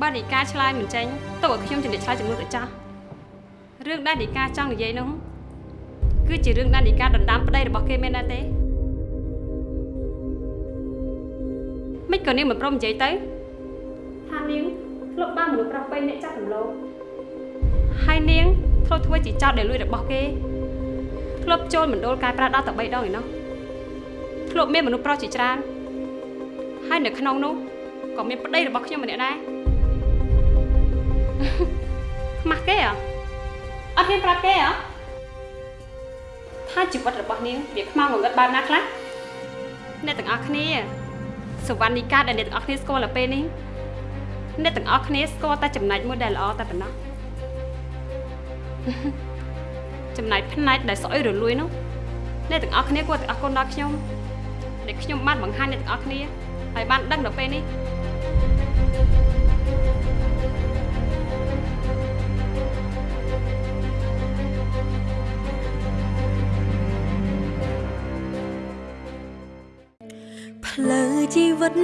បើនីកាឆ្លើយមិនចេញទុកឲ្យខ្ញុំជំរាបឆ្លើយចំនួនទៅចាស់រឿងដែលនីកាចង់និយាយនោះគឺជារឿងដែលនីកាដណ្ដើមប្តីរបស់គេមែនដែរទេមិនក៏នាងមិនព្រមនិយាយទៅថានាងធ្លាប់បានមនុស្សប្រុសពេញអ្នកចាស់រំលោភហើយនាងធ្លាប់ធ្វើជាចោតដែលលួចរបស់គេធ្លាប់ចូលមណ្ឌលកែប្រែដល់តែ3ដងឯណោះធ្លាប់មានមនុស្សប្រុសជាច្រើនហើយនៅក្នុងនោះក៏មានប្តីរបស់ខ្ញុំម្នាក់ដែរ ខ្មាស់គេអ្ហ៎អត់ហ៊ានប្រាប់គេអ្ហ៎ថាជីវិតរបស់នាងវាខ្មៅងងឹតបែបណាខ្លះអ្នកទាំងអស់គ្នាសវណ្ណនីកាដែលអ្នកទាំងអស់គ្នាស្គាល់នៅពេលនេះអ្នកទាំងអស់គ្នាស្គាល់តែចំណែកមួយដែលល្អតែប៉ុណ្ណោះចំណែកផ្នែកដែលស្អុយរលួយនោះអ្នកទាំងអស់គ្នាគួរតែអរគុណដល់ខ្ញុំដែលខ្ញុំបានបង្ហាញអ្នកទាំងអស់គ្នាឲ្យបានដឹងដល់ពេលនេះ ផ្លូវជីវិត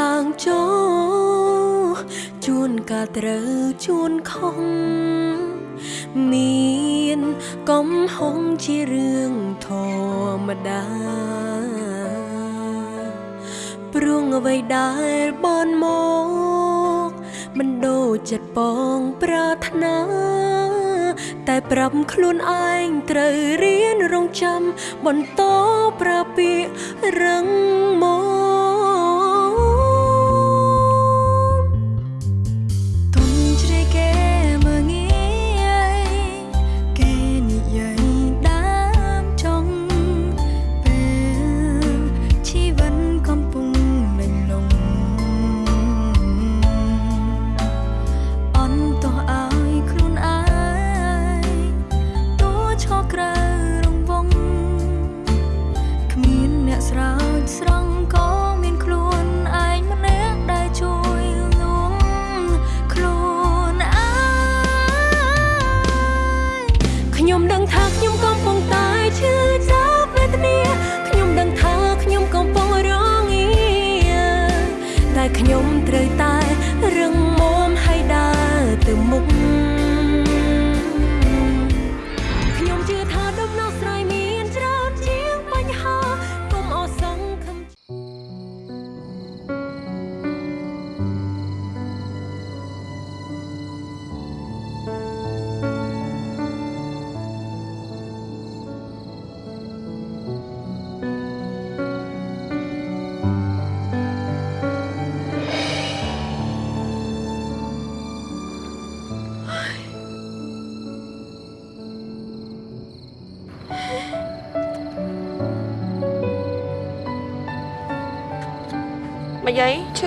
ឡើងចូលជួនកាលត្រូវជួនខុសមានកំហុងជារឿងធម្មតាព្រោះអ្វីដែលបនមកមិនដូចចិត្តបងប្រាថ្នា តែប្រាប់ខ្លួនឯងត្រូវរៀនរងចាំបន្តប្រាពាករឹងមក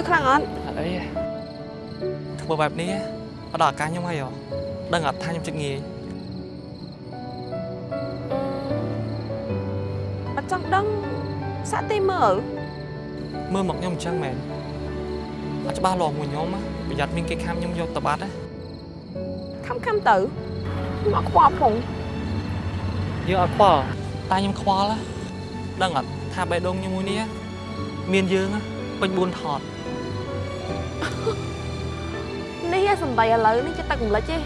ខ្លាំងអត់អត់អីទេធ្វើបែបនេះអត់ដល់ឱកាសខ្ញុំហើយហ៎ដឹងអត់ថាខ្ញុំចិត្តងាយអត់ចង់ដឹងសាក់ទីមើលមើលមកខ្ញុំអញ្ចឹងមែនអត់ច្បាស់លាស់មួយខ្ញុំណាប្រយ័ត្នមានគេខាំខ្ញុំយកទៅបាត់ណាខំខំទៅមកខ្វល់ផងយើងអត់ខ្វល់តែខ្ញុំខ្វល់ណាដឹងអត់ថាបេះដូងខ្ញុំមួយនេះមានយើងណាពេញ4ថត នេះសំដីឥឡូវនេះចិត្តទឹកម្លេចទេ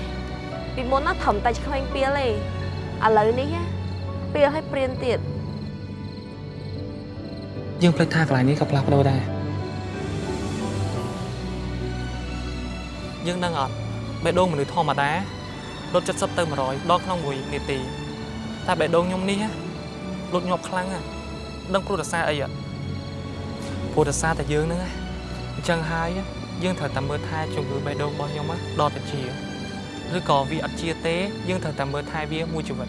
ពីមុនណាត្រឹមតែឆ្វេងពៀលទេឥឡូវនេះពៀលឲ្យព្រៀនទៀតយើងភ្លេចថាកន្លែងនេះក៏ផ្លាស់ប្ដូរដែរយើងដឹងអត់បេះដូងមនុស្សធម្មតាលុត70ទៅ100ដល់ក្នុង1នាទីតែបេះដូងខ្ញុំនេះណាលុតញាប់ខ្លាំងណាស់ដឹងព្រោះរសារអីអត់ព្រោះរសារតែយើងហ្នឹងណា អញ្ចឹងហើយយើងត្រូវតែមើលថែជំងឺបេះដូងរបស់ខ្ញុំណាដល់តែជាឬក៏វាអត់ជាទេ យើងត្រូវតែមើលថែវាមួយជីវិត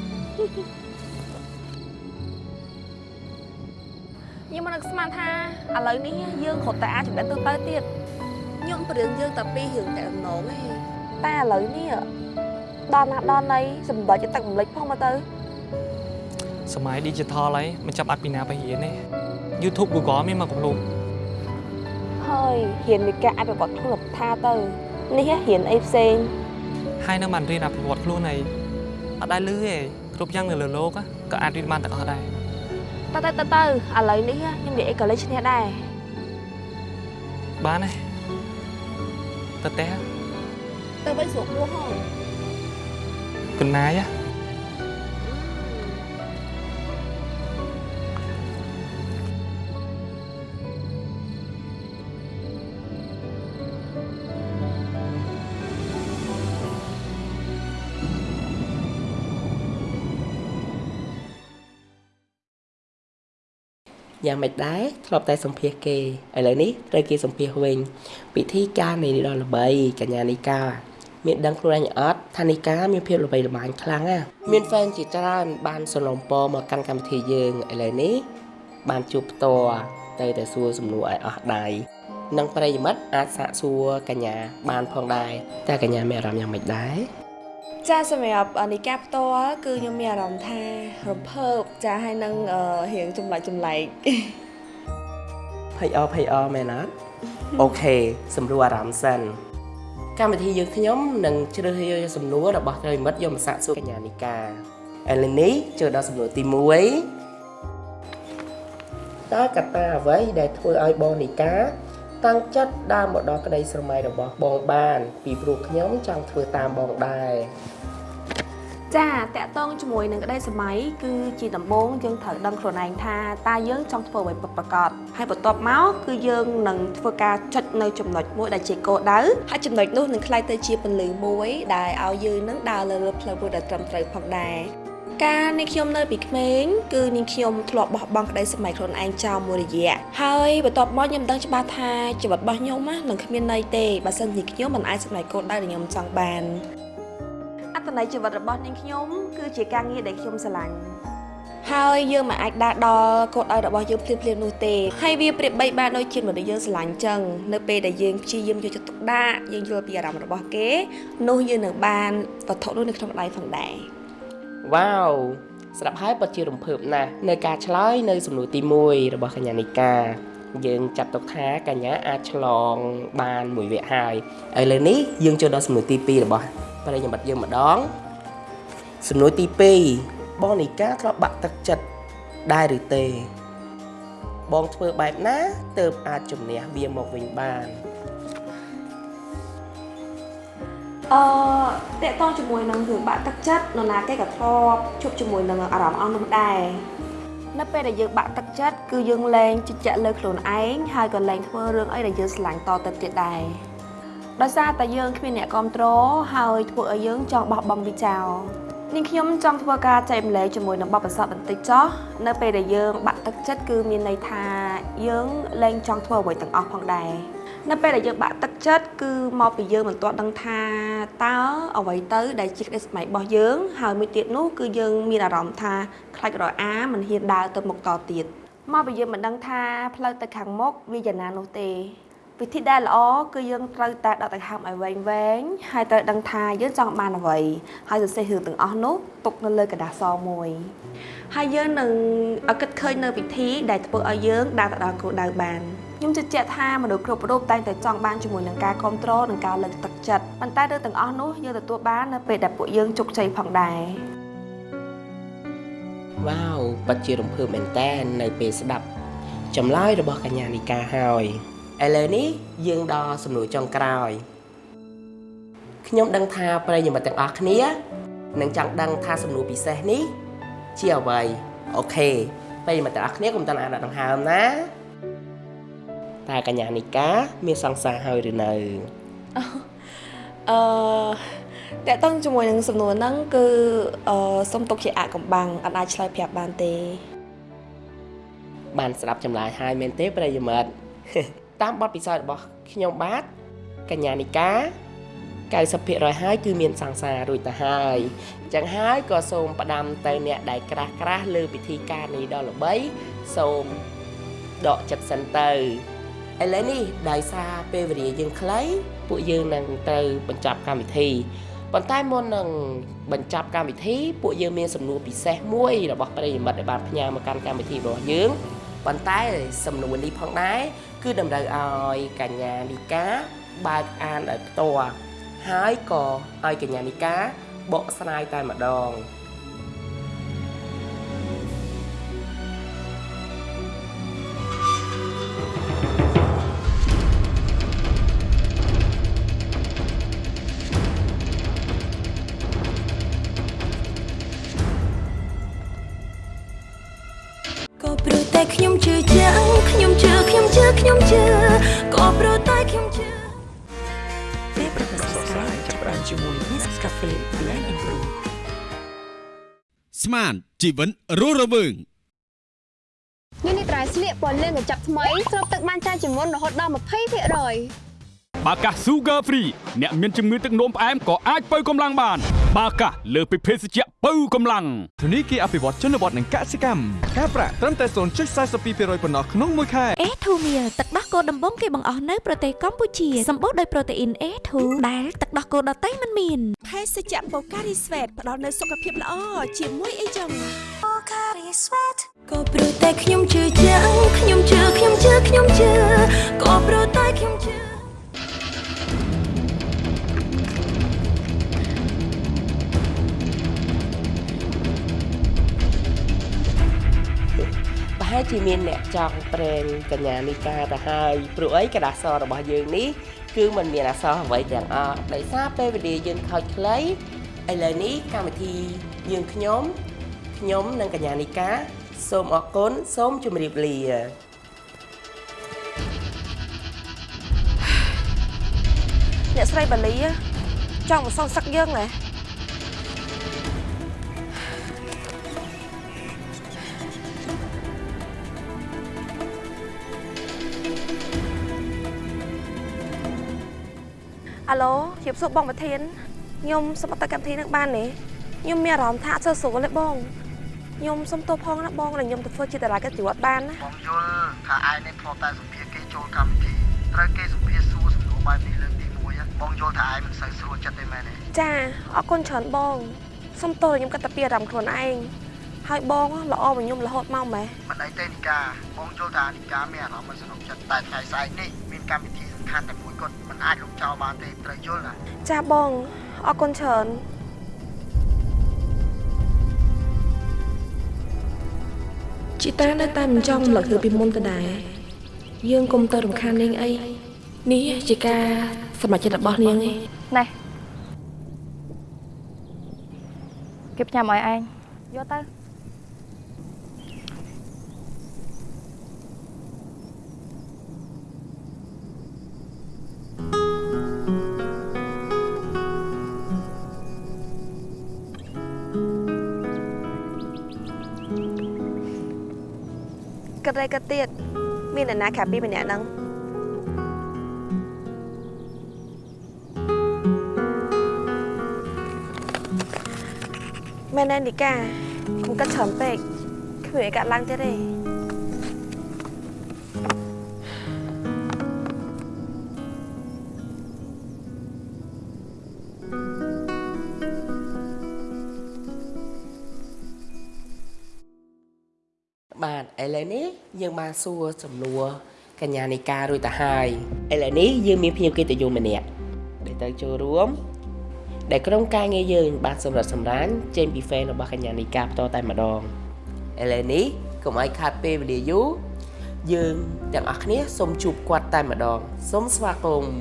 ខ្ញុំមិននឹកស្មានថាឥឡូវនេះយើងគ្រាន់តែអាចចំណេះទៅទៅទៀតខ្ញុំព្រៀនយើងតែពីរឿងតែដំណងទេតែឥឡូវនេះដល់ណាដល់ណីសម្ដេចចិត្តទឹកម្លេចផងមកទៅសម័យ digital ហើយមិនចាំបាច់ពីណាទៅរៀនទេ YouTube Google មានមកកំឡុង ហើយរៀនវិការអភិវឌ្ឍខ្លួនថាទៅនេះរៀនអីផ្សេង ហើយនៅបានរៀនអភិវឌ្ឍខ្លួនអីអត់ដែលលឺទេគ្រប់យ៉ាងនៅលើโลกក៏អាចរៀនបានទាំងអស់ដែរ ទៅទៅទៅទៅឥឡូវនេះខ្ញុំនិយាយអីក៏លេចឈ្នះដែរ បានទេ ទៅផ្ទះ ទៅវិញស្រួលពោះហ៎ កណ្ណាយហ៎ យ៉ាងម៉េចដែរធ្លាប់តែសម្ភាសគេឥឡូវនេះត្រូវគេសម្ភាសវិញពិធីការនៃដ៏ល្បីកញ្ញានីកាមានដឹងខ្លួនឯងអត់ថានីកាមានភាពល្បីល្បាញខ្លាំងណាស់មានហ្វេនជាច្រើនបានសនំពរមកកាន់កម្មវិធីយើងឥឡូវនេះបានជួបផ្ទាល់ទៅតែសួរសំណួរឲ្យអស់ដៃនិងប្រិយមិត្តអាចសាកសួរកញ្ញាបានផងដែរតើកញ្ញាមានអារម្មណ៍យ៉ាងម៉េចដែរ ចាសម្រាប់អនិកាផ្ទាល់គឺខ្ញុំមានអារម្មណ៍ថារំភើបចាហើយនឹងអឺរៀងចម្លែកចម្លែកភ័យអភ័យអមែនអត់អូខេសម្រួលអារម្មណ៍សិនកម្មវិធីយើងខ្ញុំនឹងជ្រើសរើសសំណួររបស់ប្រិយមិត្តយកមកសាកសួរកញ្ញានីកាឥឡូវនេះចូលដល់សំណួរទី1តើកត្តាអ្វីដែលធ្វើឲ្យបងនីកា តាំងចិត្តដើរមកដល់ក្តីស្រមៃរបស់បងបាន ពីព្រោះខ្ញុំចង់ធ្វើតាមបងដែរចាតកតងជាមួយនឹងក្តីសម័យគឺជាដំបូងយើងត្រូវដឹងខ្លួនឯងថាតើយើងចង់ធ្វើអ្វីពិតប្រាកដហើយបន្ទាប់មកគឺយើងនឹងធ្វើការចុចនៅចំណុចមួយដែលជាគោលដៅហើយចំណុចនោះនឹងក្លាយទៅជាពន្លឺមួយដែលឲ្យយើងនឹងដើរលើផ្លូវមួយដែលត្រឹមត្រូវផងដែរ ការនេះខ្ញុំនៅពីក្មេងគឺនាងខ្ញុំធ្លាប់បោះបង់ក្តីសម័យខ្លួនឯងចោលមួយរយៈហើយបន្ទាប់មកខ្ញុំដឹងច្បាស់ថាជីវិតរបស់ខ្ញុំណានឹងគ្មានន័យទេបើសិនជាខ្ញុំមិនអាចសម្រេចគោលដៅដែលខ្ញុំចង់បានអត្តន័យជីវិតរបស់នាងខ្ញុំគឺជាការងារដែលខ្ញុំស្រឡាញ់ហើយយើងមិនអាចដើរដល់គោលដៅរបស់យើងភ្លាមៗនោះទេហើយវាប្រៀបបីបានដូចជាមនុស្សយើងស្រឡាញ់ចឹងនៅពេលដែលយើងព្យាយាមយកចិត្តទុកដាក់យើងយល់ពីអារម្មណ៍របស់គេនោះយើងនឹងបានវត្ថុនោះនៅក្នុងដៃផងដែរ វ៉ាវស្រាប់ហើយពិតជារំភើបណាស់នៅការឆ្លើយនៅសំណួរទី1របស់កញ្ញានីកាយើងចាត់ទុកថាកញ្ញាអាចឆ្លងបានមួយវគ្គហើយឥឡូវនេះយើងចូលដល់សំណួរទី2របស់ប្រិយមិត្តយើងម្ដងសំណួរទី2បងនីកាធ្លាប់បាក់ទឹកចិត្តដែរឬទេ បងធ្វើបែបណាទើបអាចជំនះវាមកវិញបាន អឺតកតងជាមួយនឹងរឿងបាក់ទឹកចិត្តនរណាគេក៏ធ្លាប់ជួបជាមួយនឹងអារម្មណ៍អស់នោះដែរនៅពេលដែលយើងបាក់ទឹកចិត្តគឺយើងលែងជឿជាក់លើខ្លួនឯងហើយក៏លែងធ្វើរឿងអីដែលយើងស្រឡាញ់តទៅទៀតដែរដោយសារតែយើងគ្មានអ្នកគ្រប់គ្រងហើយធ្វើឲ្យយើងចង់បោះបង់វាចោលនាងខ្ញុំចង់ធ្វើការចែកម្លែកជាមួយនឹងបបិសពបន្តិចចោះនៅពេលដែលយើងបាក់ទឹកចិត្តគឺមានន័យថាយើងលែងចង់ធ្វើអ្វីទាំងអស់ផងដែរ នៅពេលដែលយើងបាក់ទឹកចិត្តគឺមកពីយើងមិនទាន់ដឹងថាតើអ្វីទៅដែលជាក្តីស្មៃរបស់យើងហើយមួយទៀតនោះគឺយើងមានអារម្មណ៍ថាខ្លាចរអាមិនហ៊ានដើរទៅមុខតទៀតមកពីយើងមិនដឹងថាផ្លូវទៅខាងមុខវាយ៉ាងណានោះទេវិធីដែលល្អគឺយើងត្រូវតែដកដង្ហើមឲ្យវែងវែងហើយត្រូវដឹងថាយើងចង់បានអ្វីហើយសរសេររឿងទាំងអស់នោះទុកនៅលើกระดาษសមួយហើយយើងនឹងឲ្យគិតឃើញនៅវិធីដែលធ្វើឲ្យយើងដើរទៅដល់គោលដៅបាន ខ្ញុំជឿជាក់ថាមនុស្សគ្រប់រូបតែងតែចង់បានជាមួយនឹងការគ្រប់គ្រងនិងការលើកទឹកចិត្តប៉ុន្តែរឿងទាំងអស់នោះយើងទទួលបាននៅពេលដែលពួកយើងជោគជ័យផងដែរវ៉ាវពិតជារំភើបមែនតែននៅពេលស្ដាប់ចម្លើយរបស់កញ្ញានីកាហើយឥឡូវនេះយើងដល់សំណួរចុងក្រោយខ្ញុំដឹងថាប្រិយមិត្តទាំងអស់គ្នានឹងចង់ដឹងថាសំណួរពិសេសនេះ ជាអ្វីអូខេប្រិយមិត្តទាំងអស់គ្នាកុំតន់អានដង្ហើមណា តើកញ្ញានីកាមានសង្សារហើយឬនៅអឺតកតងជាមួយនឹងសំណួរហ្នឹងគឺអឺសុំទុកជាអកំបាំងអត់អាចឆ្លើយប្រាប់បានទេ បានស្ដាប់ចម្លើយហើយមែនទេប្រិយមិត្តតាមបទពិសោធន៍របស់ខ្ញុំបាទកញ្ញានិកា90%ហើយគឺមានសង្សាររួចទៅហើយអញ្ចឹងហើយក៏សូមផ្ដាំទៅអ្នកដែលក្រាស់ក្រាស់លើពិធីការនេះដល់ល្បីសូមដកចិត្តសិនទៅ ឥឡូវនេះដោយសារពេលវេលាយើងខ្លីពួកយើងនឹងទៅបញ្ចប់កម្មវិធីប៉ុន្តែមុននឹងបញ្ចប់កម្មវិធីពួកយើងមានសំណួរពិសេសមួយរបស់ប្រិយមិត្តដែលបានផ្ញើមកកាន់កម្មវិធីរបស់យើងប៉ុន្តែសំណួរនេះផងដែរគឺតម្រូវឲ្យកញ្ញានីកាបើកអានឲ្យផ្ទាល់ហើយក៏ឲ្យកញ្ញានីកាបកស្រាយតែម្ដង ស្មានជីវិនរស់រវើងនេះនេះត្រៃស្លៀកពណ៌លឿងកញ្ចប់ថ្មីស្រូបទឹកបានច្រើនជាងមុនរហូតដល់20%បាកាស Sugar Free អ្នកមានជំងឺទឹកនោមផ្អែមក៏អាចបើកម្លាំងបាន បាកាសលើសពីភេសជ្ជៈបើកម្លាំងធនីគារអភិវឌ្ឍជនបទនិងកសិកម្មការប្រាក់ត្រឹមតែ0.42%ប៉ុណ្ណោះក្នុងមួយខែ A2 Meal ទឹកដោះគោដំបងគេបង្អស់នៅប្រទេសកម្ពុជាសម្បូរដោយប្រូតេអ៊ីន A2 ដែលទឹកដោះគោដតៃមិនមានភេសជ្ជៈ Pocari Sweat ផ្ដល់នូវសុខភាពល្អជាមួយអីចឹង Pocari Sweat ក៏ព្រោះតែខ្ញុំជឿជាក់ខ្ញុំជឿខ្ញុំជឿខ្ញុំជឿក៏ព្រោះតែខ្ញុំជឿ ប្រហែលជាមានអ្នកចង់ប្រេងកញ្ញានីកាទៅហើយព្រោះអីកដាសរបស់យើងនេះគឺมันមានអសរអ្វីទាំងអស់ដោយសារពេលវេលាយើងខូចខ្លីឥឡូវនេះកម្មវិធីយើងខ្ញុំខ្ញុំនិងកញ្ញានីកាសូមអរគុណសូមជម្រាបលាអ្នកស្រីបាលីចង់មកសងសឹកយើងហ៎ អាឡូជៀបសួរបងប្រធានខ្ញុំសុំអត់ទៅកម្មវិធីនឹងបានទេខ្ញុំមានអារម្មណ៍ថាអត់សូវស្រួលទេបងខ្ញុំសុំទោសផងណាបងដែលខ្ញុំទៅធ្វើជាតារាកិត្តិយសបានណាបងយល់ថាឯងនេះធ្លាប់តែសម្ភារគេចូលកម្មវិធីត្រូវគេសម្ភារសួរសំណួរបែបនេះលើកទី1បងយល់ថាឯងមិនសូវស្រួលចិត្តទេមែនទេចាអរគុណច្រើនបងសុំទោសដែលខ្ញុំគិតតែពីអារម្មណ៍ខ្លួនឯងហើយបងល្អមកខ្ញុំរហូតមកម៉េះមិនអីទេនីកាបងយល់ថានីកាមានអារម្មណ៍មិនសនុកចិត្តតែថ្ងៃស្អែកនេះមានកម្មវិធីសំខាន់តែមួយ គត់មិនអាចលុបចោលបានទេត្រូវយល់ណាចាបងអរគុណច្រើនជីតានៅតែមិនចង់រំលឹករឿងពីមុនទៅដែរយើងកុំទៅរំខាននាងអីនេះជាការសម្រេចចិត្តរបស់នាងឯងណែគេផ្ញើមកឲ្យឯងយកទៅ គិតអីគិតទៀតមានអ្នកណាក្រៅពីម្នាក់ហ្នឹងមែនទេនីកាកុំគិតច្រើនពេកគ្មានអីកាត់ឡើងទៀតទេ ឥឡូវនេះយើងបានសួរសំណួរកញ្ញានីការួចទៅហើយឥឡូវនេះយើងមានភ្ញៀវកិត្តិយសម្នាក់ដែលទៅចូលរួមដែលក្រុមការងារយើងបានសម្រាប់សម្រាញចេញពី fan របស់កញ្ញានីកាផ្ទាល់តែម្ដងឥឡូវនេះកុំឲ្យខាតពេលវេលាយូរយើងទាំងអស់គ្នាសូមជួបគាត់តែម្ដងសូមស្វាគមន៍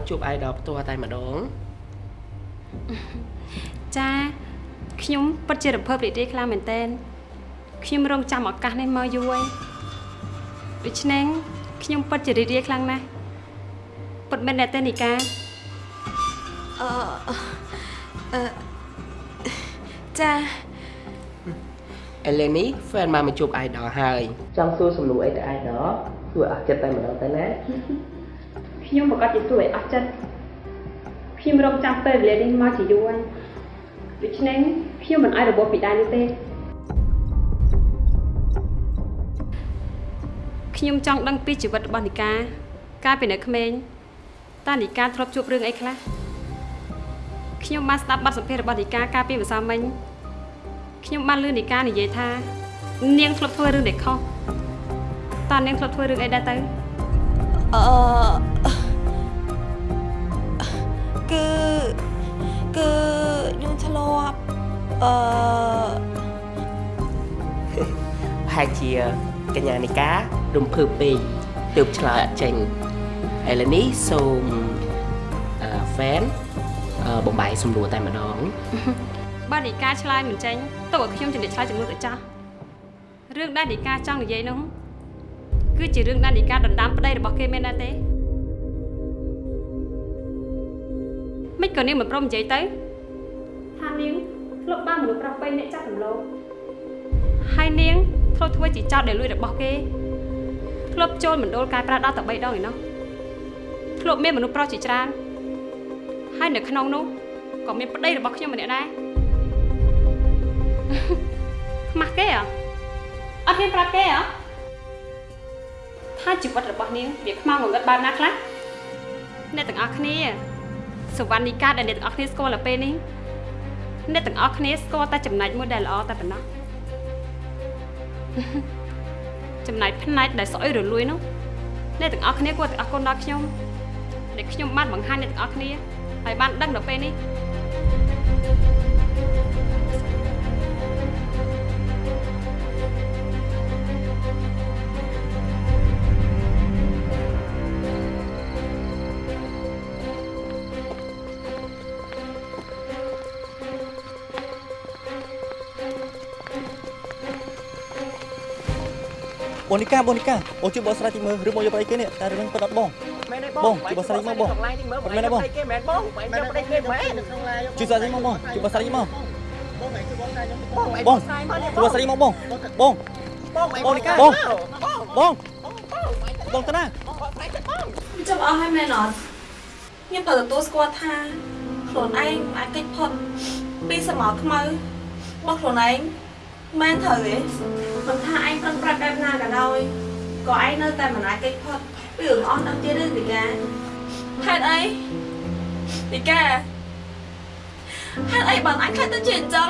នមកជួប idol ផ្ទាល់តែម្ដងចាខ្ញុំពិតជារំភើបរីករាយខ្លាំងមែនតើខ្ញុំរងចាំឱកាសនេះមកយូរហើយដូច្នេះខ្ញុំពិតជារីករាយខ្លាំងណាស់ពិតមែនទេនីកាអឺអឺចាឥឡូវនេះ fan បានមកជួប idol ហើយចង់សួរសំណួរអីទៅ idol សួរអស់ចិត្តតែម្ដងទៅណា ខ្ញុំប្រកាសជាសួរឲ្យអស់ចិត្តខ្ញុំរងចាំពេលវេលានេះមកជាយូរហើយដូច្នេះខ្ញុំមិនអាចរបបពីដៃនេះទេខ្ញុំចង់ដឹងពីជីវិតរបស់នីកាកាលពីនៅក្មេងតើនីកាធ្លាប់ជួបរឿងអីខ្លះខ្ញុំបានស្ដាប់បទសម្ភាសន៍របស់នីកាកាលពីម្សិលមិញខ្ញុំបានឮនីកានិយាយថា នាងធ្លាប់ធ្វើរឿងដែលខុសតើនាងធ្លាប់ធ្វើរឿងអីដែរទៅអឺ គឺគឺខ្ញុំធ្លាប់អឺប្រហែលជាកញ្ញានីការំភើបពេកទើបឆ្លើយអត់ចេញឥឡូវនេះសូមអឺ fan អឺបំបាយសំលួតែម្ដងបើនីកាឆ្លើយមិនចេញទៅឲ្យខ្ញុំជំរាបឆ្លើយចំនួនទៅចាស់រឿងដែលនីកាចង់និយាយនោះគឺជារឿងដែលនីកាដណ្ដើមប្តីរបស់គេមែនដែរទេ មិនក៏នាងមិនព្រមនិយាយទៅថានាងធ្លាប់បានមនុស្សប្រុសបីអ្នកចាស់រំលោភហើយនាងធ្លាប់ធ្វើជាចោតដែលលួចរបស់គេធ្លាប់ចូលមណ្ឌលការប្រាដល់តែ3ដងឯណោះធ្លាប់មានមនុស្សប្រុសជាច្រើនហើយនៅក្នុងនោះក៏មានប្តីរបស់ខ្ញុំម្នាក់ដែរខ្មាស់គេអ្ហ៎អត់មានប្រាប់គេអ្ហ៎ថាជីវិតរបស់នាងវាខ្មៅងងឹតបែបណាខ្លះអ្នកទាំងអស់គ្នា សវណ្ណនីកាដែលអ្នកទាំងអស់គ្នាស្គាល់ទៅពេលនេះអ្នកទាំងអស់គ្នាស្គាល់តែចំណែកមួយដែលល្អតែប៉ុណ្ណោះចំណែកផ្នែកដែលស្អុយរលួយនោះអ្នកទាំងអស់គ្នាគួរតែអរគុណដល់ខ្ញុំដែលខ្ញុំបានបង្ហាញអ្នកទាំងអស់គ្នាហើយបានដឹងដល់ពេលនេះបូ នីកាបូនីកាបងជួយបងស្រាវជ្រាវមើលឬបងយកប្តីគេនេះតែរឿងពិតអត់បងមែនទេបងជួយបងស្រាវជ្រាវមើលបងមែនទេបងគេមែនបងមែនប្តីគេមែនជួយស្រាវជ្រាវមកបងជួយបងស្រាវជ្រាវមកបងឯងបងស្រាយមកជួយបងស្រាវជ្រាវមកបងបងបងឯងបូនីកាបងបងបងតាណាចាំអស់ហើយមែនអត់ខ្ញុំក៏ទទួលស្គាល់ថាខ្លួនឯងអាចកិច្ចផុតពីសមោខ្មៅរបស់ខ្លួនឯង មែនត្រូវទេមិនថាឯងប្រឹងប្រែងបែបណាក៏ដោយក៏ឯងនៅតែមិនអាចកិច្ចផុតពីរឿងអស់ដល់ទៀតទេវិកាហេតុអីវិកាហេតុអីបានអញខ្លាចទៅជាអញ្ចឹង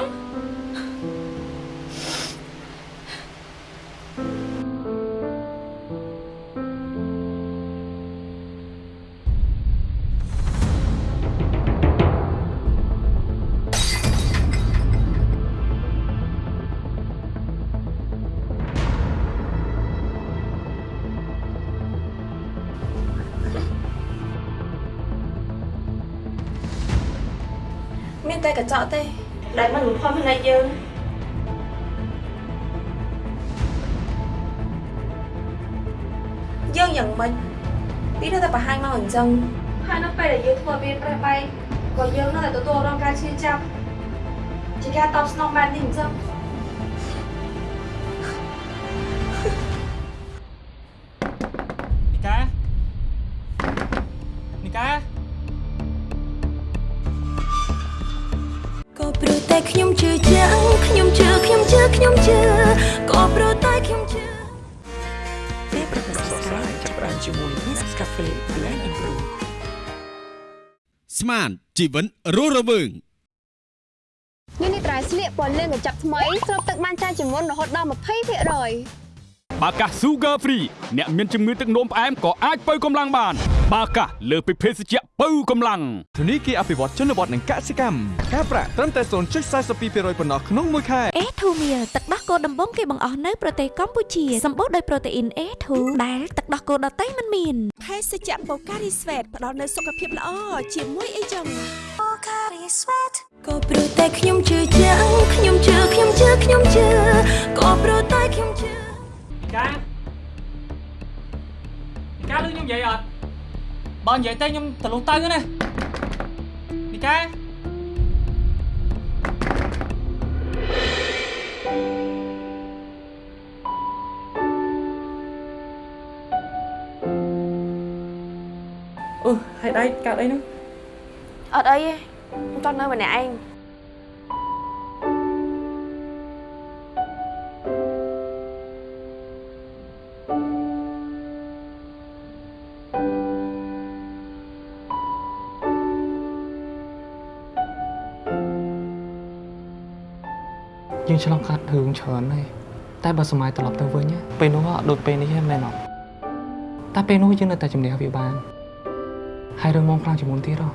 ចក់ទេដែលមិនបំផុសផ្នែកយើងយើងយ៉ាងម៉េចពីនៅតែបង្ហាញមកអញ្ចឹងហើយនៅពេលដែលយើងធ្វើមានប្រេះបែកក៏យើងនៅតែទទួលរងការឈឺចាប់ជាការតបស្នងបែបនេះអញ្ចឹង ខ្ញុំជឿជាក់ខ្ញុំជឿខ្ញុំជឿខ្ញុំជឿក៏ព្រោះតែខ្ញុំជឿពេលប្រកាសស្រាយចាប់ផ្ដើមជាមួយ Nescafe Blend and Brew ស្មានជីវិនរស់រវើងនេះនេះត្រៃស្លៀកពណ៌លឿងកញ្ចប់ថ្មីស្រូបទឹកបានច្រើនជាងមុនរហូតដល់20%បាកាស Sugar Free អ្នកមានជំងឺទឹកនោមផ្អែមក៏អាចបើកម្លាំងបាន បាកាសលើសពីភេសជ្ជៈបើកម្លាំងធនីគារអភិវឌ្ឍជនបទនិងកសិកម្មការប្រាក់ត្រឹមតែ0.42%ប៉ុណ្ណោះក្នុងមួយខែ A2 Meal ទឹកដោះគោដំបងគេបង្អស់នៅប្រទេសកម្ពុជាសម្បូរដោយប្រូតេអ៊ីន A2 ដែលទឹកដោះគោដតៃមិនមានភេសជ្ជៈ Pocari Sweat ផ្ដល់នូវសុខភាពល្អជាមួយអីចឹង Pocari Sweat ក៏ព្រោះតែខ្ញុំជឿជាក់ខ្ញុំជឿខ្ញុំជឿខ្ញុំជឿក៏ព្រោះតែខ្ញុំជឿកានីកាឮខ្ញុំនិយាយអត់ បើនិយាយទៅខ្ញុំទៅលុះទៅណានីកាអូហេតុអីកើតអីនោះអត់អីទេខ្ញុំចង់នៅម្នាក់ឯង យើងឆ្លងកាត់រឿងច្រើនហើយតែបើសម័យត្រឡប់ទៅវិញណាពេលនោះអត់ដូចពេលនេះទេមែនអត់តែពេលនោះយើងនៅតែជំនះវាបានហើយរឿងមកខ្លាំងជាងមុនទៀតហ៎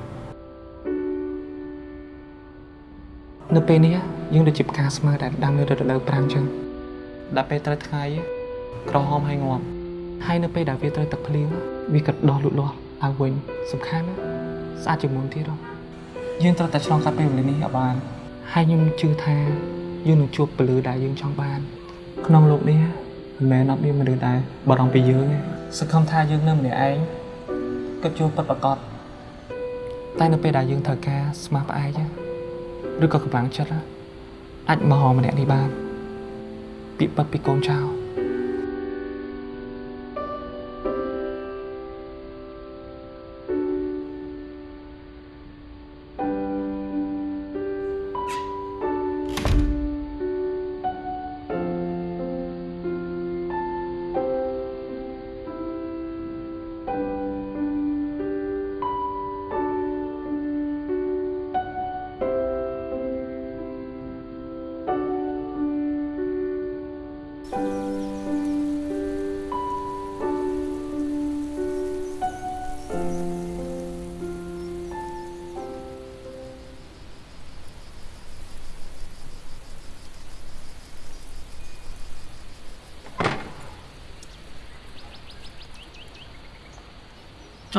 នៅពេលនេះយើងដូចជាផ្កាស្មៅដែលដាំនៅរដូវប្រាំងចឹងដល់ពេលត្រូវថ្ងៃក្រហមហើយងាប់ហើយនៅពេលដែលវាត្រូវទឹកភ្លៀងវាក៏ដោះលូតលាស់ឡើងវិញសំខាន់ណាស្អាតជាងមុនទៀតហ៎យើងត្រូវតែឆ្លងកាត់ពេលវេលានេះឲ្យបានហើយខ្ញុំជឿថា យើងនឹងជួបពលឺដែលយើងចង់បាន ក្នុងលោកនេះមិនមែនអត់មានមនុស្សដែលបារម្ភពីយើងទេសង្ឃឹមថាយើងនៅម្នាក់ឯងក៏ជួបពិតប្រាកដតែនៅពេលដែលយើងត្រូវការស្មារតីឯងឬក៏កម្លាំងចិត្តអាចមករម្នាក់នេះបានពីពិតពីកូនចៅ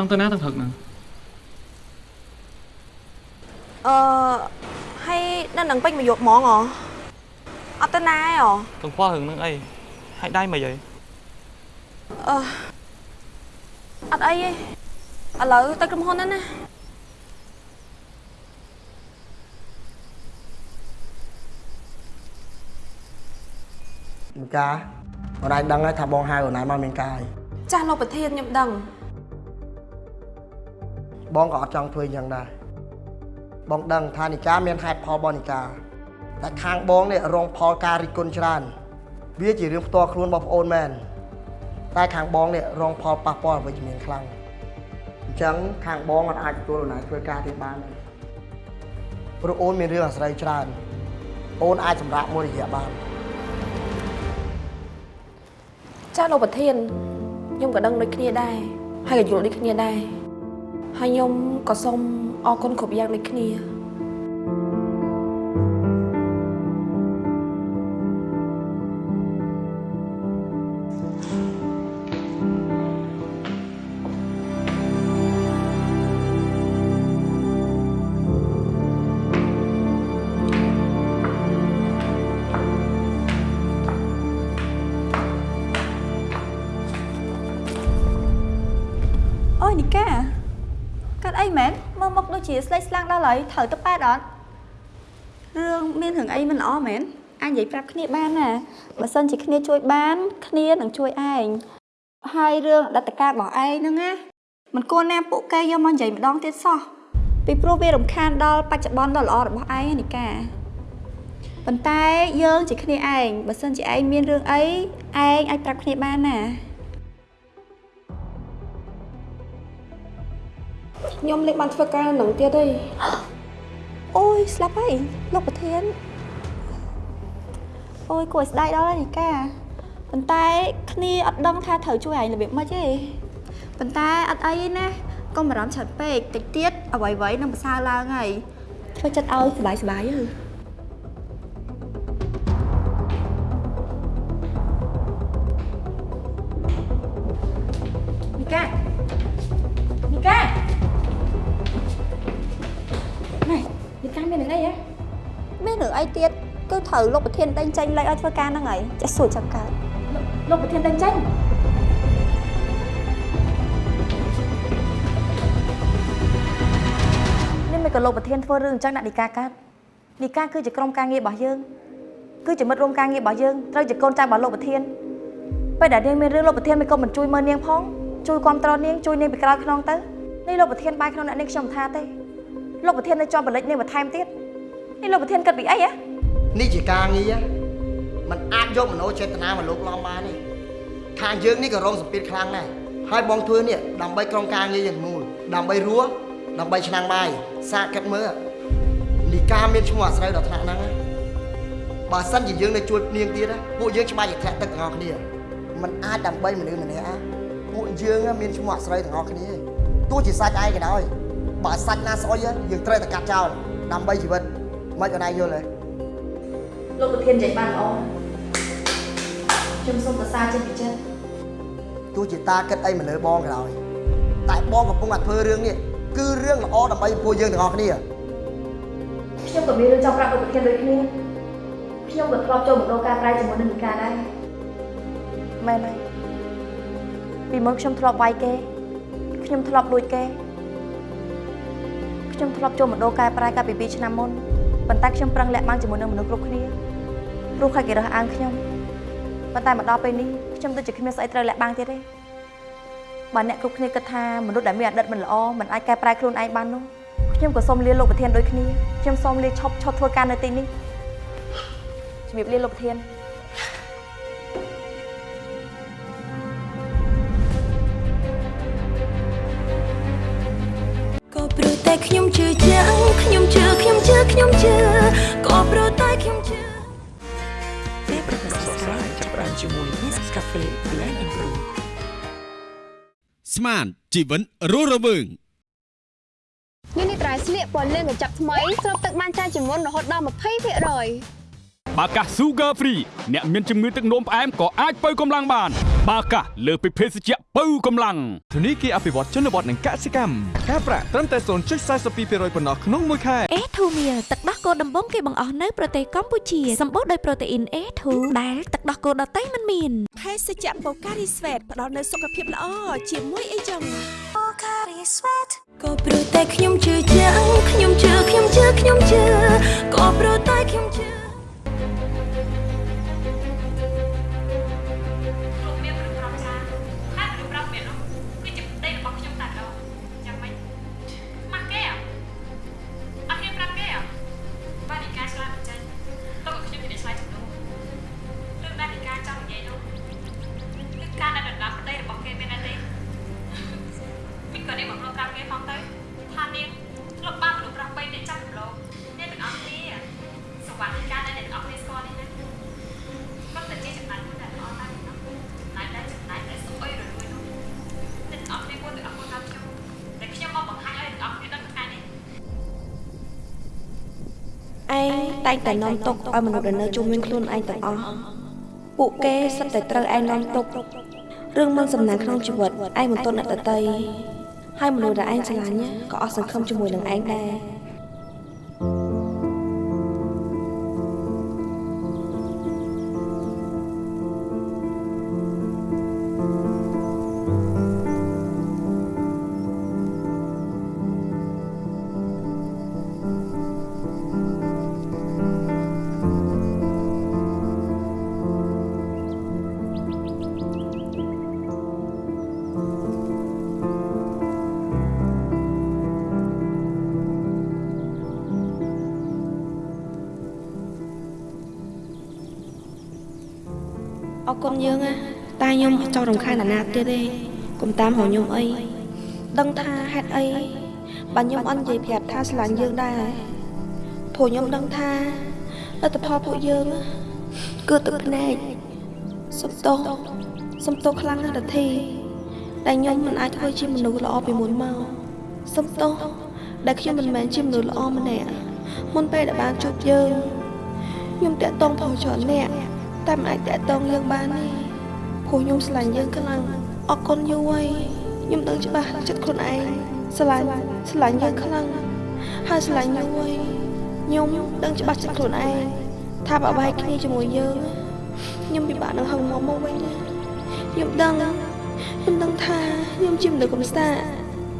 ចង់ទៅណាទាំងព្រឹកហ្នឹងអឺហើយនៅនឹងពេញមកយកហ្មងហ៎អត់ទៅណាហ៎ទាំងខ្វល់រឿងហ្នឹងអីហើយដៃមិនអីអឺអត់អីទេឥឡូវទៅក្រុមហ៊ុនហ្នឹងណាមានការអូនឯងដឹងហើយថាបងហៅអូនឯងមកមានការអីចាស់លោកប្រធានខ្ញុំដឹង បងក៏អត់ចង់ធ្វើអញ្ចឹងដែរបងដឹងថានិកាមានហេតុផលរបស់និកាតែខាងបងនេះរងផលការរិះគន់ច្រើន វាជារឿងផ្ទាល់ខ្លួនរបស់ប្អូនមែនតែខាងបងនេះរងផលប៉ះពាល់អវិជ្ជមានខ្លាំងអញ្ចឹងខាងបងអត់អាចទទួលអូនឯងធ្វើការទៀតបានទេព្រោះអូនមានរឿងអាស្រ័យច្រើន អូនអាចសម្រាប់មួយរយៈបានចាស់លោកប្រធានខ្ញុំក៏ដឹងដូចគ្នាដែរហើយក៏យល់ដូចគ្នាដែរ ហើយខ្ញុំក៏សូមអរគុណគ្រប់យ៉ាងដូចគ្នាអូយនីកា កាត់អីមែនមើលមុខដូចជាស្លេកស្លាំងដល់ហើយត្រូវទៅប៉ែតអត់រឿងមានរឿងអីមិនល្អមែនអាចនិយាយប្រាប់គ្នាបានណាបើសិនជាគ្នាជួយបាន គ្នានឹងជួយឯងហើយរឿងអតីតកាលរបស់ឯងហ្នឹងណាមិនគួរណាពួកគេយកមកនិយាយម្ដងទៀតសោះពីព្រោះវារំខានដល់បច្ចុប្បន្នដ៏ល្អរបស់ឯងណានីកាប៉ុន្តែយើងជាគ្នាឯងបើសិនជាឯងមានរឿងអីឯងអាចប្រាប់គ្នាបានណា ខ្ញុំលេងបានធ្វើការនៅនឹងទៀតទេអូយស្លាប់ហើយលោកប្រធានអូយគួរឲ្យស្ដាយដល់ហើយនីកាប៉ុន្តែគ្នាអត់ដឹងថាត្រូវជួយឯងរបៀបម៉េចទេប៉ុន្តែអត់អីទេណាកុំបារម្ភច្រើនពេកតិចទៀតអ្វីៗនឹងប្រសើរឡើងហើយធ្វើចិត្តឲ្យសុបាយសុបាយទៅ មានរឿងអីហ៎មានរឿងអីទៀតគឺត្រូវលោកប្រធានដេញចេញលេខឲ្យធ្វើការហ្នឹងហើយចេះសួរចាំកើតលោកប្រធានដេញចេញនេះមិនក៏លោកប្រធានធ្វើរឿងអញ្ចឹងដាក់នីកាកើតនីកាគឺជាក្រុមការងាររបស់យើងគឺជាមិត្តរួមការងាររបស់យើងត្រូវជាកូនចៅរបស់លោកប្រធានពេលដែលនាងមានរឿងលោកប្រធានមិនក៏មិនជួយមើលនាងផងជួយគ្រប់គ្រងនាងជួយនាងពីក្រោយខ្នងទៅនេះលោកប្រធានបាយក្នុងអ្នកនាងខ្ញុំមិនថាទេ លោកប្រធាននៅជាប់បលិចនេះបន្ថែមទៀតនេះលោកប្រធានគិតពីអីហ៎ នេះជាការងារมันអាចយកមโนចេតនាមកលោកឡំបានទេខាងយើងនេះក៏រងសម្ពាធខ្លាំងដែរហើយបងធ្វើនេះដើម្បីក្រុមការងារយ៉ាងមូលដើម្បីរស់ដើម្បីឆ្នាំងបាយសាកគិតមើលនីកាមានឈ្មោះអាស្រូវដល់ថ្នាក់ហ្នឹងណាបើសិនជាយើងនៅជួយនាងទៀតណាពួកយើងច្បាស់ជាធ្លាក់ទឹកទាំងអស់គ្នាมันអាចដើម្បីមនុស្សម្នាក់ណាពួកយើងមានឈ្មោះអាស្រូវទាំងអស់គ្នាទោះជាសាច់ឯងក៏ដោយ បើសាច់ណាស្អុយយើងត្រូវតែកាត់ចោលដើម្បីជីវិតមិនក៏ណៃយល់ទេលោកប្រធាននិយាយបានល្អខ្ញុំសូមប្រសាចេញពីចិត្តទទោះជាតាគិតអីមកលើបងក៏ដោយតែបងកំពុងតែធ្វើរឿងនេះគឺរឿងល្អដើម្បីពួកយើងទាំងអស់គ្នាខ្ញុំក៏មានរឿងចង់ប្រាប់ឧបធានដូចគ្នាខ្ញុំក៏ធ្លាប់ចូលមណ្ឌលការប្រែជាមួយនឹងនិកាដែរមែនហើយពីមុនខ្ញុំធ្លាប់វាយគេខ្ញុំធ្លាប់លួចគេ ខ្ញុំធ្លាប់ចូលមណ្ឌលកែប្រែកាលពី2ឆ្នាំមុនប៉ុន្តែខ្ញុំប្រឹងលាក់បាំងជាមួយនឹងមនុស្សគ្រប់គ្នាព្រោះខ្លាចគេរើសអើងខ្ញុំប៉ុន្តែមកដល់ពេលនេះខ្ញុំទៅជាគ្មានស្អីត្រូវលាក់បាំងទៀតទេបើអ្នកគ្រប់គ្នាគិតថាមនុស្សដែលមានអតីតមិនល្អមិនអាចកែប្រែខ្លួនឯងបាននោះខ្ញុំក៏សូមលាលោកប្រធានដូចគ្នាខ្ញុំសូមលាឈប់ឈប់ធ្វើការនៅទីនេះជំរាបលាលោកប្រធាន ជឿជាក់ខ្ញុំជឿខ្ញុំជឿខ្ញុំជឿក៏ព្រោះតែខ្ញុំជឿពេលប្រកាសស្រាយចាប់ផ្ដើមជាមួយ Nescafe Blend and Brew ស្មានជីវិនរស់រវើងនេះនេះត្រៃស្លៀកពណ៌លឿងកញ្ចប់ថ្មីស្រូបទឹកបានច្រើនជាងមុនរហូតដល់20%បាកាស Sugar Free អ្នកមានជំងឺទឹកនោមផ្អែមក៏អាចបើកម្លាំងបាន បាកាសលើសពីភេសជ្ជៈបើកម្លាំងធនីគារអភិវឌ្ឍជនបទនិងកសិកម្មការប្រាក់ត្រឹមតែ0.42%ប៉ុណ្ណោះក្នុងមួយខែ A2 meal ទឹកដោះគោដំបងគេបង្អស់នៅប្រទេសកម្ពុជាសម្បូរដោយប្រូតេអ៊ីន A2 ដែលទឹកដោះគោដតៃមិនមានភេសជ្ជៈបូការីស្វេតផ្ដល់នូវសុខភាពល្អជាមួយអីចឹង Pocari Sweat ក៏ព្រោះតែខ្ញុំជឿជាក់ខ្ញុំជឿខ្ញុំជឿខ្ញុំជឿក៏ព្រោះតែខ្ញុំជឿ តែងតែនាំទុកឲ្យមនុស្សដែលនៅជុំវិញខ្លួនឯងទាំងអស់ពួកគេសិតតែត្រូវឯងនាំទុករឿងមិនសំណាងក្នុងជីវិតឯងមិនទន់អ្នកដតីហើយមនុស្សដែលឯងស្រឡាញ់ក៏អស់សង្ឃឹមជាមួយនឹងឯងដែរ យើងណាតែខ្ញុំអត់ចង់រំខានអាណាទៀតទេកុំតាមហៅខ្ញុំអីដឹងថាហេតុអីបើខ្ញុំអត់និយាយប្រាប់ថាស្រឡាញ់យើងដែរព្រោះខ្ញុំដឹងថាលទ្ធផលពួកយើងគឺទឹកភ្នែកសុំទោសសុំទោសខ្លាំងណាស់រធីដែលខ្ញុំមិនអាចធ្វើជាមនុស្សល្អពីមុនមកសុំទោសដែលខ្ញុំមិនមែនជាមនុស្សល្អម្នាក់មុនពេលដែលបានជួបយើងខ្ញុំតាក់ទងផងច្រើនអ្នក តែមិនអាចតាក់ទងយើងបានទេព្រោះខ្ញុំស្រឡាញ់យើងខ្លាំងអរគុណយូរហើយខ្ញុំដឹងច្បាស់ចិត្តខ្លួនឯងស្រឡាញ់ស្រឡាញ់យើងខ្លាំងហើយស្រឡាញ់យូរហើយខ្ញុំដឹងច្បាស់ចិត្តខ្លួនឯងថាបើបែកគ្នាជាមួយយើងខ្ញុំពិបាកនឹងហឹងមកមកវិញណាខ្ញុំដឹងខ្ញុំដឹងថាខ្ញុំជាមនុស្សកំសា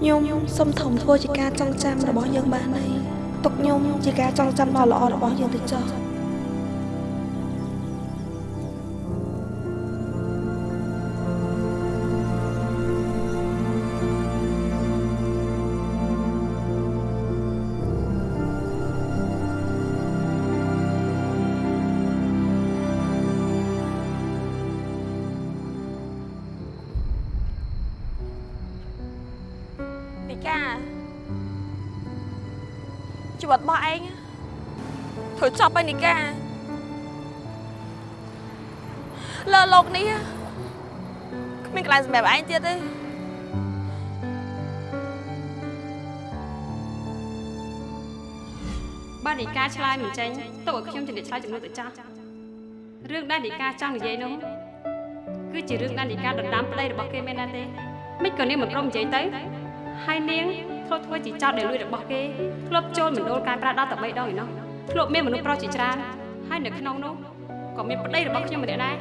ខ្ញុំសុំធំធ្វើជាការចងចាំរបស់យើងបានហើយទុកខ្ញុំជាការចងចាំដ៏ល្អរបស់យើងទៅចុះ តរបស់ឯងធ្វើចប់ហើយនីកាលើលោកនេះគ្មានកន្លែងសម្រាប់ឯងទៀតទេបើនីកាឆ្លើយមិនចេញទុកឲ្យខ្ញុំជំរាបឆ្លើយចំនួនទៅចាស់រឿងដែលនីកាចង់និយាយនោះគឺជារឿងដែលនីកាដណ្ដើមប្តីរបស់គេមែនណាទេមិនក៏នាងមិនព្រមនិយាយទៅហើយនាង ធ្លាប់ធ្វើជាចោតដែលលួចរបស់គេធ្លាប់ចូលមណ្ឌលកែប្រែដល់តែ3ដងឯណោះធ្លាប់មានមនុស្សប្រុសជាច្រើនហើយនៅក្នុងនោះក៏មានប្តីរបស់ខ្ញុំម្នាក់ដែរ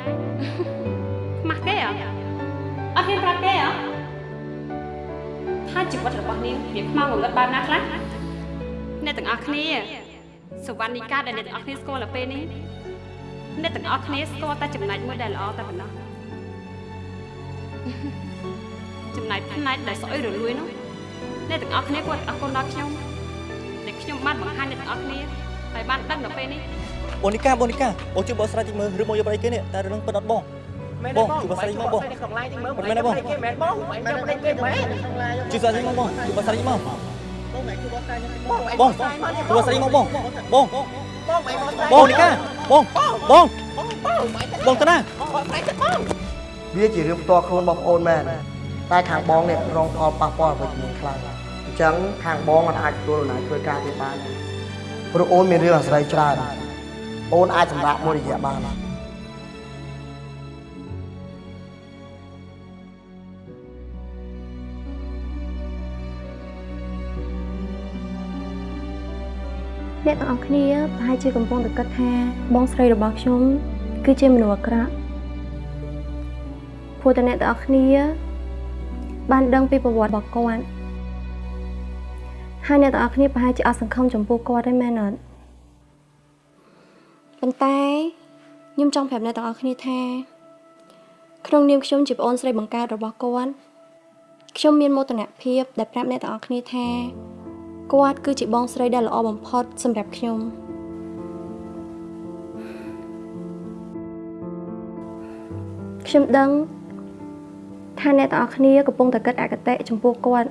ខ្មាស់គេអ្ហ៎អត់ហ៊ានប្រាប់គេអ្ហ៎ថាជីវិតរបស់នាងវាខ្មៅងងឹតបែបណាខ្លះអ្នកទាំងអស់គ្នាសវណ្ណីកាដែលអ្នកទាំងអស់គ្នាស្គាល់ទៅពេលនេះអ្នកទាំងអស់គ្នាស្គាល់តែចំណែកមួយដែលល្អតែប៉ុណ្ណោះចំណែកផ្នែកដែលស្អុយរលួយនោះ អ្នកទាំងអស់គ្នាគាត់អរគុណដល់ខ្ញុំដែលខ្ញុំបានបង្ហាញអ្នកទាំងអស់គ្នាហើយបានដឹងដល់ពេលនេះអូនីកាបងនីកាអូជួយបកស្រាយតិចមើលឬមកយកប្រអីគេនេះតែរឿងពិតអត់បងបងជួយបកស្រាយមកបងមិនមែនបងមែនបងមែនប្តីគេមែនជួយស្រាយមកបងជួយបកស្រាយមកបងជួយបកស្រាយមកបងបងបងនីកាបងបងបងតាណាវាជារឿងផ្ទាល់ខ្លួនបងប្អូនមែនតែខាងបងនេះរងផលប៉ះពាល់វិជ្ជមានខ្លាំងអញ្ចឹងខាងបងមិនអាចទទួលដំណើរធ្វើការទៀតបានព្រោះអូនមានរឿងអាស្រ័យច្រើនអូនអាចសម្រាប់មួយរយៈបានអ្នកទាំងអស់គ្នាប្រហែលជាកំពុងតែគិតថាបងស្រីរបស់ខ្ញុំគឺជាមនុស្សអាក្រក់ព្រោះតែអ្នកទាំងអស់គ្នា បានដឹងពីប្រវត្តិរបស់គាត់ ហើយអ្នកទាំងអស់គ្នាប្រហែលជាអត់សង្ឃឹមចំពោះគាត់ទេមែនអត់ប៉ុន្តែខ្ញុំចង់ប្រាប់អ្នកទាំងអស់គ្នាថាក្នុងនាមខ្ញុំជាប្អូនស្រីបង្កើតរបស់គាត់ខ្ញុំមានមោទនភាពដែលប្រាប់អ្នកទាំងអស់គ្នាថាគាត់គឺជាបងស្រីដែលល្អបំផុតសម្រាប់ខ្ញុំខ្ញុំដឹងថាអ្នកទាំងអស់គ្នាកំពុងតែគិតអកតេចំពោះគាត់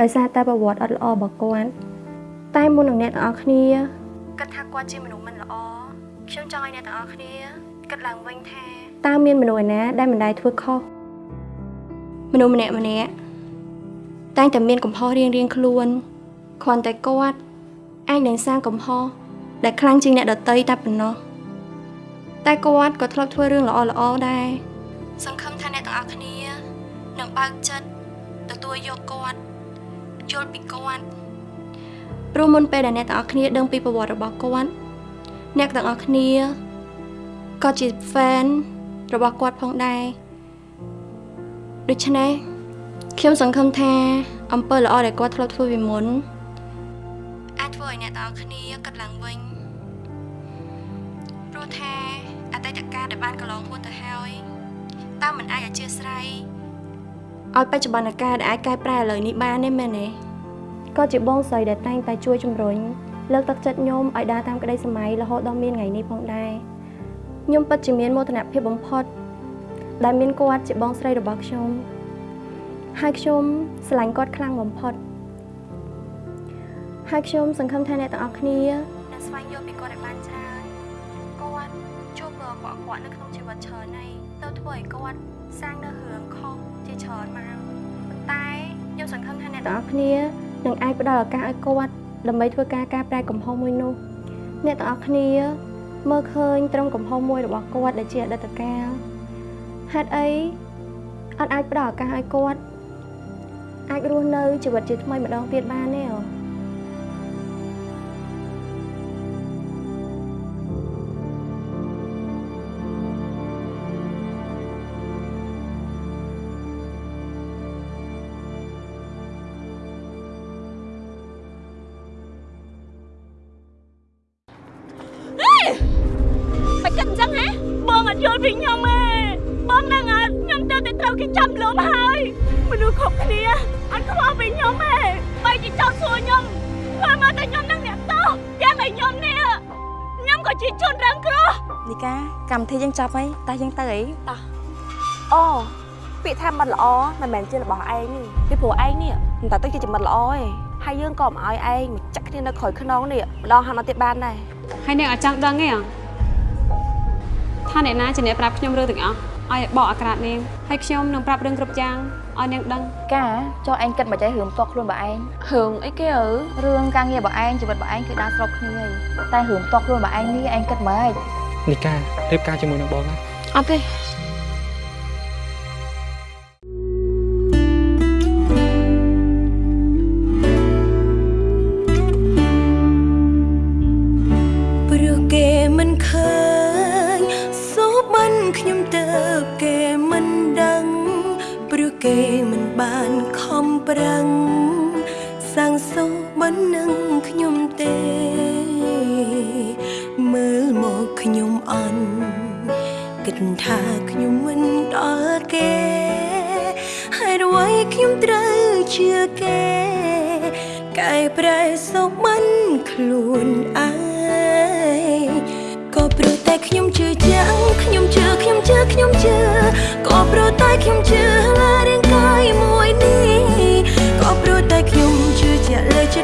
ដោយសារតែប្រវត្តិអត់ល្អរបស់គាត់តែមុននឹងអ្នកទាំងអស់គ្នាគិតថាគាត់ជាមនុស្សមិនល្អខ្ញុំចង់ឲ្យអ្នកទាំងអស់គ្នាគិតឡើងវិញថាតើមានមនុស្សឯណាដែលមិនដែលធ្វើខុសមនុស្សម្នាក់ម្នាក់តែងតែមានកំហុសរៀងៗខ្លួនគ្រាន់តែគាត់អាចនឹងសាងកំហុសដែលខ្លាំងជាងអ្នកដតីតែប៉ុណ្ណោះតែគាត់ក៏ធ្លាប់ធ្វើរឿងល្អល្អដែរសង្ឃឹមថាអ្នកទាំងអស់គ្នានឹងបើកចិត្តទទួលយកគាត់ យល់ពីគាត់ព្រោះមុនពេលដែលអ្នកទាំងអស់គ្នាដឹងពីប្រវត្តិរបស់គាត់អ្នកទាំងអស់គ្នាក៏ជា fan របស់គាត់ផងដែរដូច្នេះខ្ញុំសង្ឃឹមថាអំពើល្អដែលគាត់ធ្លាប់ធ្វើពីមុនអាចធ្វើឲ្យអ្នកទាំងអស់គ្នាគិតឡើងវិញព្រោះថាអតីតកាលដែលបានកន្លងហួសទៅហើយតើមិនអាចអធិស្ឋាន ឲ្យបច្ចុប្បន្នកាលដែលអាចកែប្រែឥឡូវនេះបានទេមែនទេក៏ជាបងស្រីដែលតែងតែជួយជំរុញលើកទឹកចិត្តខ្ញុំឲ្យដើរតាមក្តីសម័យរហូតដល់មានថ្ងៃនេះផងដែរខ្ញុំពិតជាមានមោទនភាពបំផុត ដែលមានគាត់ជាបងស្រីរបស់ខ្ញុំហើយខ្ញុំស្រឡាញ់គាត់ខ្លាំងបំផុតហើយខ្ញុំសង្ឃឹមថាអ្នកទាំងអស់គ្នានឹងស្វែងយល់ពីគាត់ឲ្យបានច្រើនគាត់ជួបមើលអក្រក់ៗនៅក្នុងជីវិតច្រើនហើយទៅធ្វើឲ្យគាត់សាងនៅរឿងខុស ជាច្រើនមកប៉ុន្តែខ្ញុំសង្ឃឹមថាអ្នកទាំងអស់គ្នានឹងអាចផ្ដល់ឱកាសឲ្យគាត់ដើម្បីធ្វើការកែប្រែកំហុសមួយនោះអ្នកទាំងអស់គ្នាមើលឃើញត្រង់កំហុសមួយរបស់គាត់ដែលជាអតីតកាលហេតុអីអត់អាចផ្ដល់ឱកាសឲ្យគាត់អាចរស់នៅជីវិតជាថ្មីម្ដងទៀតបានទេអូ ទៅតែត្រូវគេចាប់លុបហើយមនុស្សគ្រប់គ្នាអត់ខ្វល់ពីខ្ញុំទេបែរជាចោទសួរខ្ញុំធ្វើមកតែខ្ញុំនឹងអ្នកតោយ៉ាងឲ្យខ្ញុំនេះខ្ញុំក៏ជាជនរងគ្រោះនីកាកម្មវិធីយើងចប់ហើយតើយើងទៅអីតោះអូពាក្យថាមិត្តល្អមិនមែនជារបស់ឯងទេពីព្រោះឯងនេះមិនតើទៅជាមិត្តល្អទេហើយយើងក៏មិនឲ្យឯងមកចាក់គ្នានៅក្រោយខ្នងនេះម្ដងហើយមកទៀតបានដែរហើយនាងអត់ចង់ដឹងទេអ្ហ៎ថាអ្នកណាជាអ្នកប្រាប់ខ្ញុំរឿងទាំងអស់ ឲ្យបកអាក្រាតនាងហើយខ្ញុំនឹងប្រាប់រឿងគ្រប់យ៉ាងឲ្យនាងដឹងកាចុះឯងគិតមកចៃរឿងផ្ទាល់ខ្លួនរបស់ឯងរឿងអីគេអើរឿងការងាររបស់ឯងជីវិតរបស់ឯងគឺដើរស្របគ្នាហើយតែរឿងផ្ទាល់ខ្លួនរបស់ឯងនេះឯងគិតមកហេចនីការៀបការជាមួយនឹងបងណាអត់ទេ ថាខ្ញុំមិនដល់គេហើយរវៃខ្ញុំត្រូវជឿគេកែប្រែសុខមិនខ្លួនឯងក៏ព្រោះតែខ្ញុំជឿចាំងខ្ញុំជឿខ្ញុំជឿខ្ញុំជឿក៏ព្រោះតែខ្ញុំជឿលើរាងកាយមួយនេះក៏ព្រោះតែខ្ញុំជឿជាក់លើជឿ